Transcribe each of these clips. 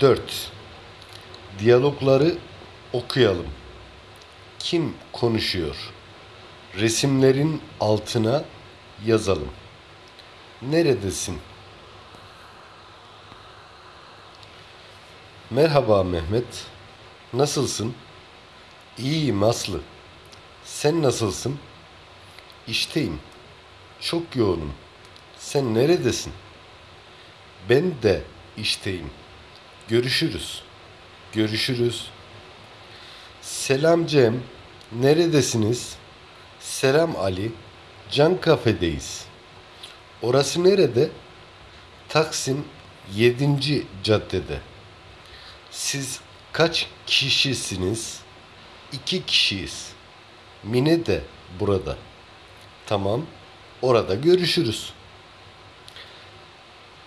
4. Diyalogları okuyalım. Kim konuşuyor? Resimlerin altına yazalım. Neredesin? Merhaba Mehmet. Nasılsın? İyiyim Aslı. Sen nasılsın? İşteyim. Çok yoğunum. Sen neredesin? Ben de işteyim. Görüşürüz. Görüşürüz. Selam Cem. Neredesiniz? Selam Ali. Can kafedeyiz. Orası nerede? Taksim 7. caddede. Siz kaç kişisiniz? İki kişiyiz. Mine de burada. Tamam. Orada görüşürüz.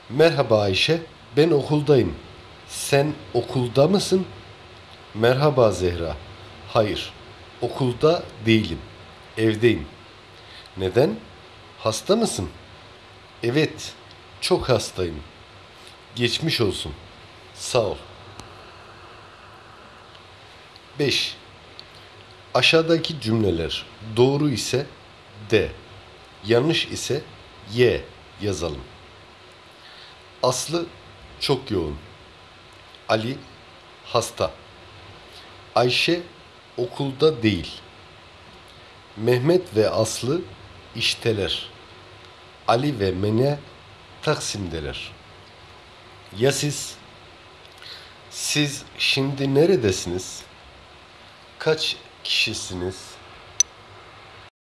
Merhaba Ayşe. Ben okuldayım. Sen okulda mısın? Merhaba Zehra. Hayır. Okulda değilim. Evdeyim. Neden? Hasta mısın? Evet. Çok hastayım. Geçmiş olsun. Sağ ol. 5. Aşağıdaki cümleler doğru ise D, yanlış ise Y yazalım. Aslı çok yoğun. Ali hasta. Ayşe okulda değil. Mehmet ve Aslı işteler. Ali ve Mene Taksim'deler. Ya siz? Siz şimdi neredesiniz? Kaç kişisiniz?